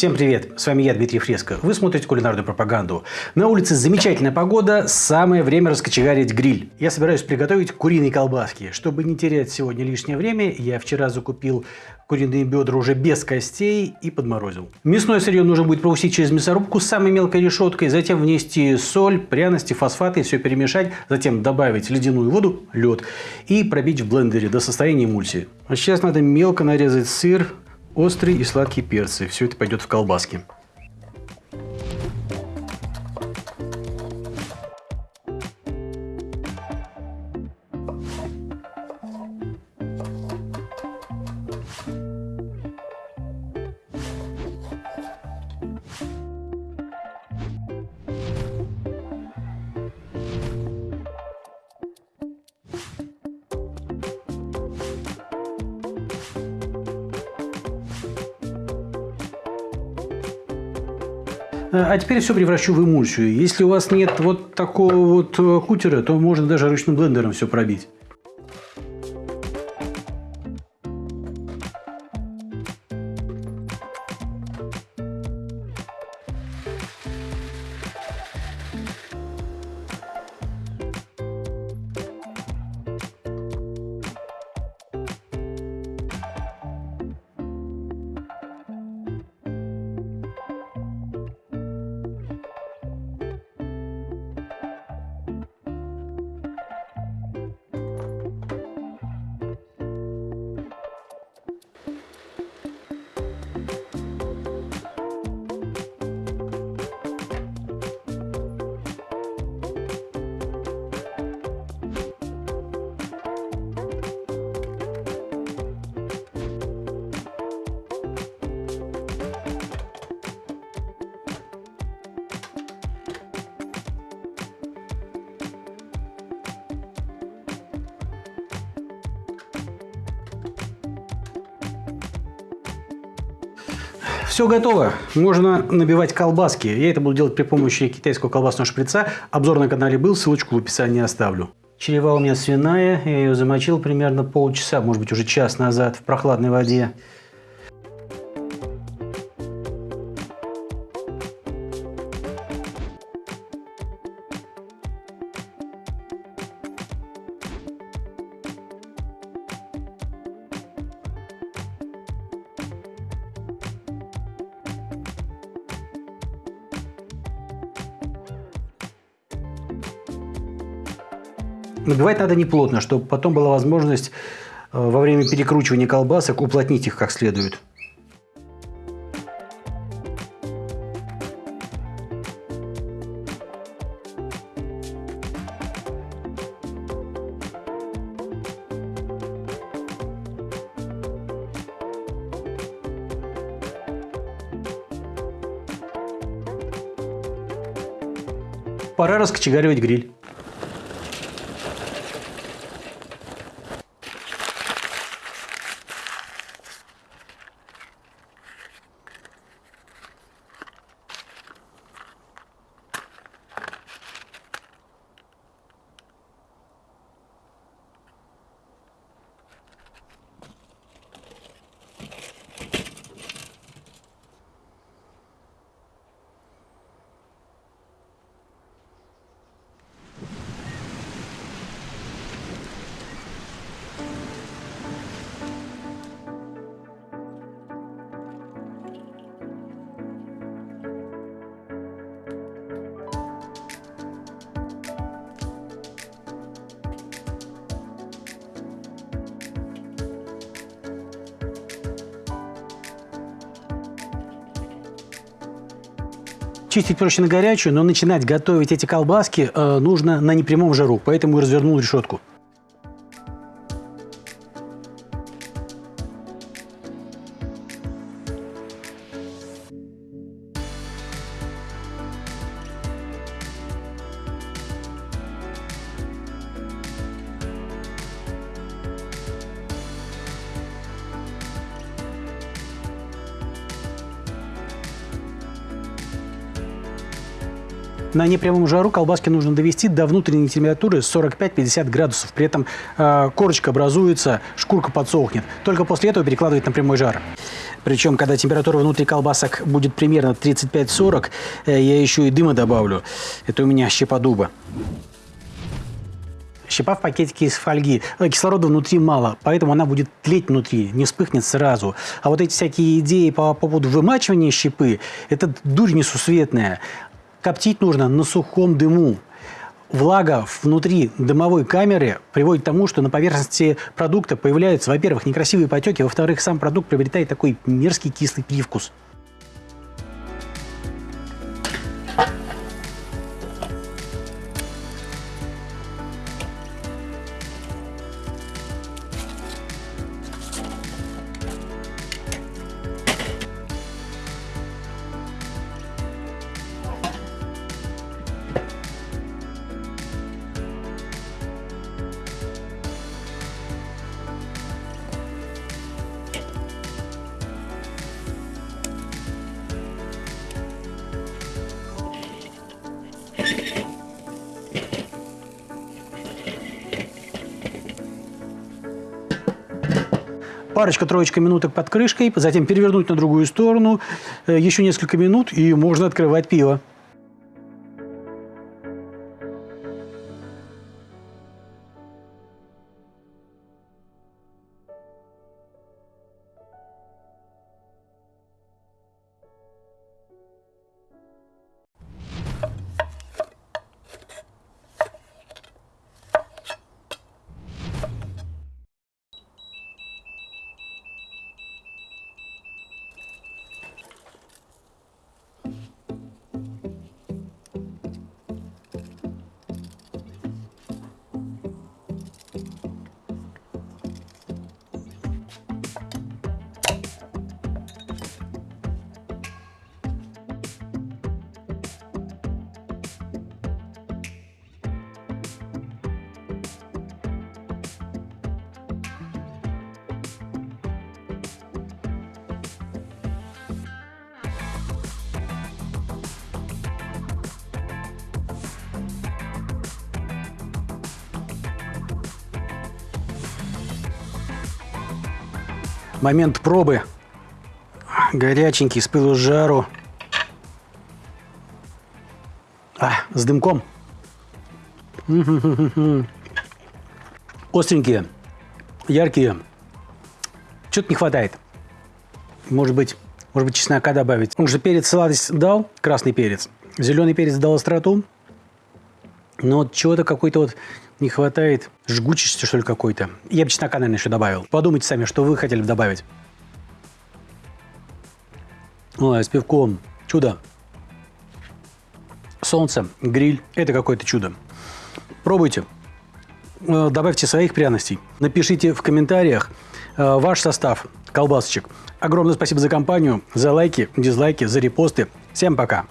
Всем привет! С вами я, Дмитрий Фреско. Вы смотрите кулинарную пропаганду. На улице замечательная погода, самое время раскочегарить гриль. Я собираюсь приготовить куриные колбаски. Чтобы не терять сегодня лишнее время, я вчера закупил куриные бедра уже без костей и подморозил. Мясное сырье нужно будет пропустить через мясорубку с самой мелкой решеткой, затем внести соль, пряности, фосфаты, все перемешать, затем добавить ледяную воду, лед и пробить в блендере до состояния эмульсии. А сейчас надо мелко нарезать сыр, острый и сладкий перцы. Все это пойдет в колбаски. А теперь все превращу в эмульсию. Если у вас нет вот такого вот э, кутера, то можно даже ручным блендером все пробить. Все готово. Можно набивать колбаски. Я это буду делать при помощи китайского колбасного шприца. Обзор на канале был, ссылочку в описании оставлю. Черева у меня свиная. Я ее замочил примерно полчаса, может быть уже час назад в прохладной воде. Набивать надо не плотно, чтобы потом была возможность э, во время перекручивания колбасок уплотнить их как следует. Пора раскочегаривать гриль. Чистить проще на горячую, но начинать готовить эти колбаски э, нужно на непрямом жару, поэтому развернул решетку. На непрямом жару колбаски нужно довести до внутренней температуры 45-50 градусов. При этом э, корочка образуется, шкурка подсохнет. Только после этого перекладывать на прямой жар. Причем, когда температура внутри колбасок будет примерно 35-40, э, я еще и дыма добавлю. Это у меня щепа дуба. Щепа в пакетике из фольги. Э, кислорода внутри мало, поэтому она будет тлеть внутри, не вспыхнет сразу. А вот эти всякие идеи по поводу вымачивания щепы – это дурь несусветная. Коптить нужно на сухом дыму. Влага внутри дымовой камеры приводит к тому, что на поверхности продукта появляются, во-первых, некрасивые потеки, во-вторых, сам продукт приобретает такой мерзкий кислый привкус. Парочка-троечка минуток под крышкой, затем перевернуть на другую сторону, э, еще несколько минут, и можно открывать пиво. Момент пробы. Горяченький, с пылу с жару. А, с дымком. Остренькие, яркие. Что-то не хватает. Может быть, может быть, чеснока добавить. Он же перец сладость дал, красный перец. Зеленый перец дал остроту. Но вот чего-то какой-то вот не хватает жгучести, что ли, какой-то. Я бы чеснока, наверное, еще добавил. Подумайте сами, что вы хотели бы добавить. Ой, с пивком. Чудо. Солнце, гриль – это какое-то чудо. Пробуйте. Э, добавьте своих пряностей. Напишите в комментариях э, ваш состав колбасочек. Огромное спасибо за компанию, за лайки, дизлайки, за репосты. Всем пока!